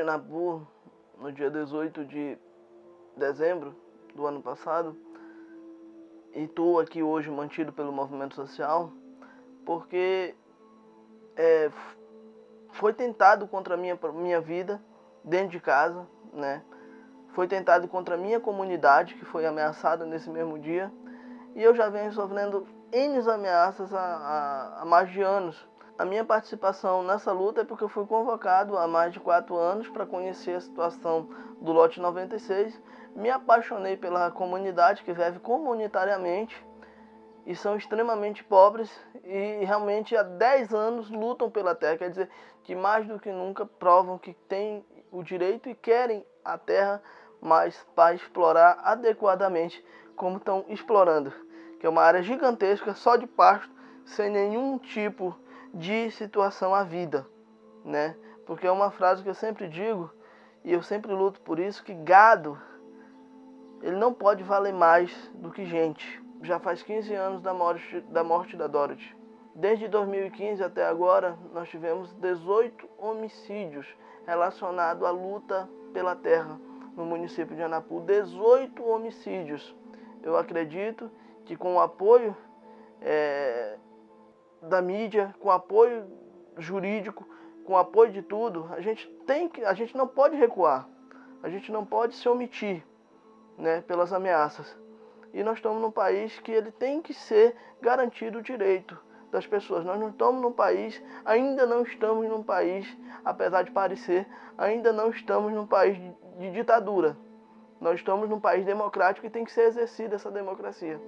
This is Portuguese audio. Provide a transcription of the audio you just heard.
Anapu no dia 18 de dezembro do ano passado e estou aqui hoje mantido pelo movimento social porque é, foi tentado contra a minha, minha vida dentro de casa, né? Foi tentado contra a minha comunidade, que foi ameaçada nesse mesmo dia. E eu já venho sofrendo N ameaças há, há, há mais de anos. A minha participação nessa luta é porque eu fui convocado há mais de quatro anos para conhecer a situação do lote 96. Me apaixonei pela comunidade que vive comunitariamente e são extremamente pobres e realmente há 10 anos lutam pela terra, quer dizer que mais do que nunca provam que têm o direito e querem a terra, mas para explorar adequadamente como estão explorando, que é uma área gigantesca só de pasto, sem nenhum tipo de situação à vida, né? Porque é uma frase que eu sempre digo e eu sempre luto por isso que gado ele não pode valer mais do que gente já faz 15 anos da morte da, morte da Dorothy. Desde 2015 até agora, nós tivemos 18 homicídios relacionados à luta pela terra no município de Anapu. 18 homicídios. Eu acredito que com o apoio é, da mídia, com apoio jurídico, com apoio de tudo, a gente tem que, a gente não pode recuar. A gente não pode se omitir, né, pelas ameaças. E nós estamos num país que ele tem que ser garantido o direito das pessoas. Nós não estamos num país, ainda não estamos num país, apesar de parecer, ainda não estamos num país de ditadura. Nós estamos num país democrático e tem que ser exercida essa democracia.